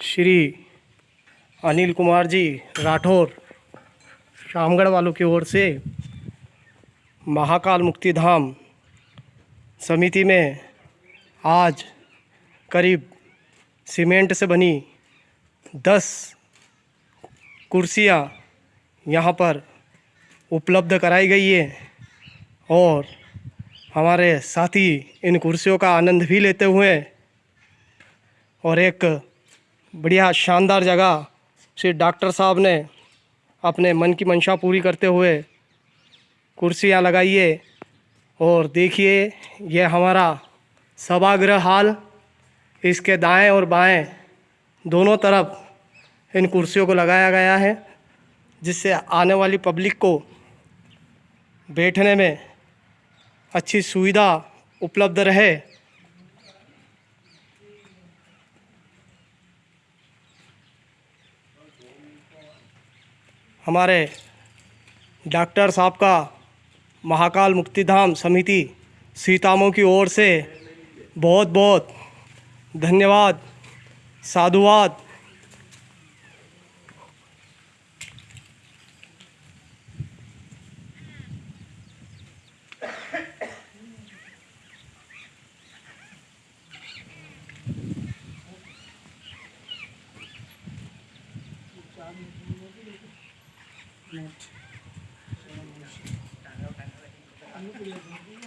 श्री अनिल कुमार जी राठौर शामगढ़ वालों की ओर से महाकाल मुक्ति धाम समिति में आज करीब सीमेंट से बनी दस कुर्सियाँ यहाँ पर उपलब्ध कराई गई है और हमारे साथी इन कुर्सियों का आनंद भी लेते हुए और एक बढ़िया शानदार जगह। श्री डॉक्टर साहब ने अपने मन की मंशा पूरी करते हुए कुर्सियाँ लगाइए और देखिए यह हमारा सभागृह हाल। इसके दाएँ और बाएँ दोनों तरफ़ इन कुर्सियों को लगाया गया है, जिससे आने वाली पब्लिक को बैठने में अच्छी सुविधा उपलब्ध रहे। हमारे डॉक्टर साहब का महाकाल मुक्तिधाम समिति सीतामों की ओर से बहुत बहुत धन्यवाद, साधुवाद Thank you.